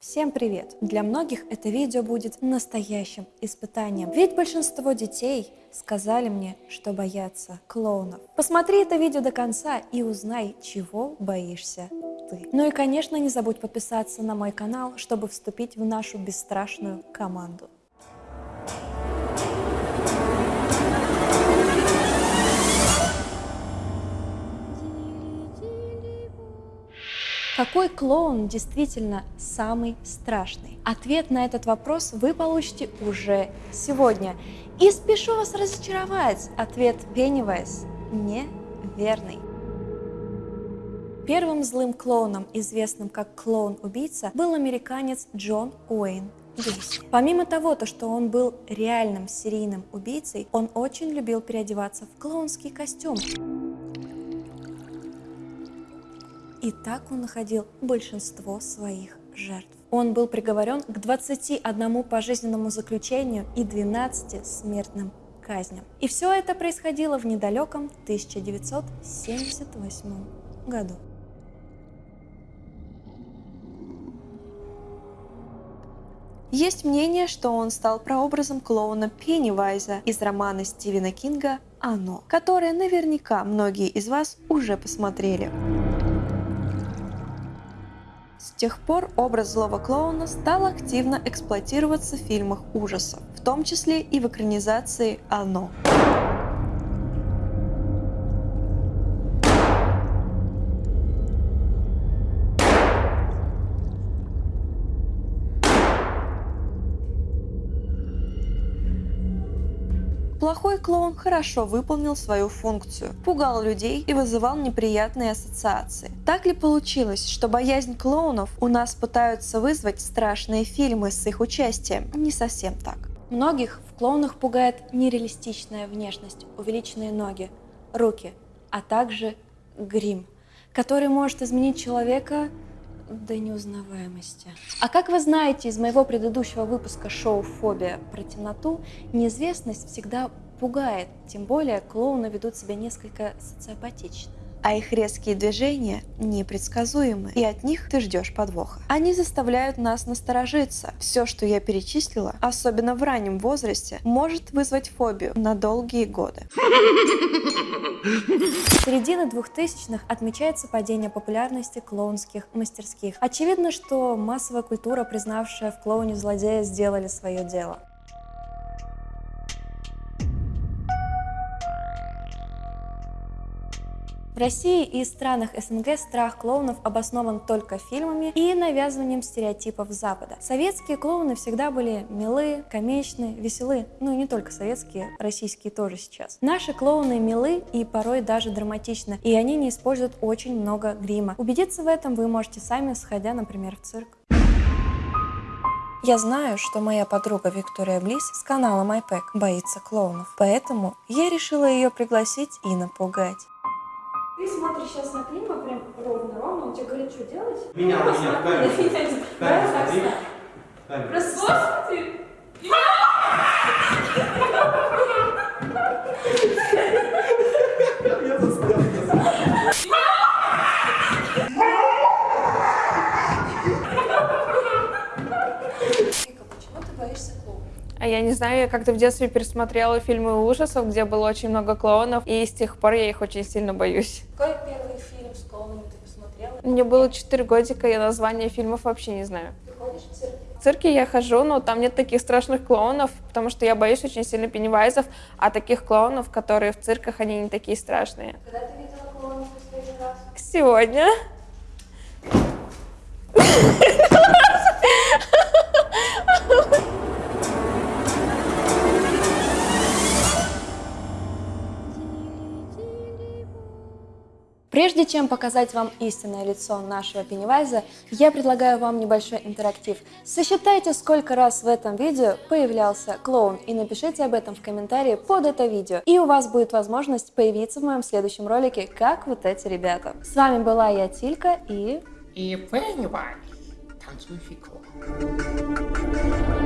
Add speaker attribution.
Speaker 1: Всем привет! Для многих это видео будет настоящим испытанием, ведь большинство детей сказали мне, что боятся клоунов. Посмотри это видео до конца и узнай, чего боишься ты. Ну и конечно не забудь подписаться на мой канал, чтобы вступить в нашу бесстрашную команду. Какой клоун действительно самый страшный? Ответ на этот вопрос вы получите уже сегодня. И спешу вас разочаровать, ответ Пеннивайз неверный. Первым злым клоуном, известным как клоун-убийца, был американец Джон Уэйн. Помимо того, то, что он был реальным серийным убийцей, он очень любил переодеваться в клоунский костюм. И так он находил большинство своих жертв. Он был приговорен к 21 пожизненному заключению и 12 смертным казням. И все это происходило в недалеком 1978 году. Есть мнение, что он стал прообразом клоуна Пеннивайза из романа Стивена Кинга «Оно», которое наверняка многие из вас уже посмотрели. С тех пор образ злого клоуна стал активно эксплуатироваться в фильмах ужасов, в том числе и в экранизации «Оно». Плохой клоун хорошо выполнил свою функцию, пугал людей и вызывал неприятные ассоциации. Так ли получилось, что боязнь клоунов у нас пытаются вызвать страшные фильмы с их участием? Не совсем так. Многих в клоунах пугает нереалистичная внешность, увеличенные ноги, руки, а также грим, который может изменить человека до неузнаваемости. А как вы знаете из моего предыдущего выпуска шоу «Фобия» про темноту, неизвестность всегда пугает, тем более клоуны ведут себя несколько социопатично а их резкие движения непредсказуемы, и от них ты ждешь подвоха. Они заставляют нас насторожиться. Все, что я перечислила, особенно в раннем возрасте, может вызвать фобию на долгие годы. С середины 2000-х отмечается падение популярности клоунских мастерских. Очевидно, что массовая культура, признавшая в клоуне злодея, сделали свое дело. России и странах СНГ страх клоунов обоснован только фильмами и навязыванием стереотипов Запада. Советские клоуны всегда были милы, комичны, веселы. Ну и не только советские, российские тоже сейчас. Наши клоуны милы и порой даже драматичны, и они не используют очень много грима. Убедиться в этом вы можете сами, сходя, например, в цирк. Я знаю, что моя подруга Виктория Близ с канала MyPack боится клоунов, поэтому я решила ее пригласить и напугать.
Speaker 2: Ты смотришь сейчас на Клима прям ровно-ровно, он тебе говорит, что делать?
Speaker 3: Меня,
Speaker 2: ну,
Speaker 3: меня, камеру.
Speaker 2: В камеру смотри. Просто смотри.
Speaker 4: Я не знаю, я как-то в детстве пересмотрела фильмы ужасов, где было очень много клоунов, и с тех пор я их очень сильно боюсь.
Speaker 2: Какой первый фильм с клоунами ты посмотрела?
Speaker 4: Мне было 4 годика, я название фильмов вообще не знаю.
Speaker 2: Ты ходишь в цирк?
Speaker 4: В цирке я хожу, но там нет таких страшных клоунов, потому что я боюсь очень сильно пеннивайзов, а таких клоунов, которые в цирках, они не такие страшные.
Speaker 2: Когда ты видела клоунов в последний раз?
Speaker 4: Сегодня.
Speaker 1: Прежде чем показать вам истинное лицо нашего Пеннивайза, я предлагаю вам небольшой интерактив. Сосчитайте, сколько раз в этом видео появлялся клоун и напишите об этом в комментарии под это видео. И у вас будет возможность появиться в моем следующем ролике, как вот эти ребята. С вами была я, Тилька, и...
Speaker 5: И Пеннивайз, танцующий клоун.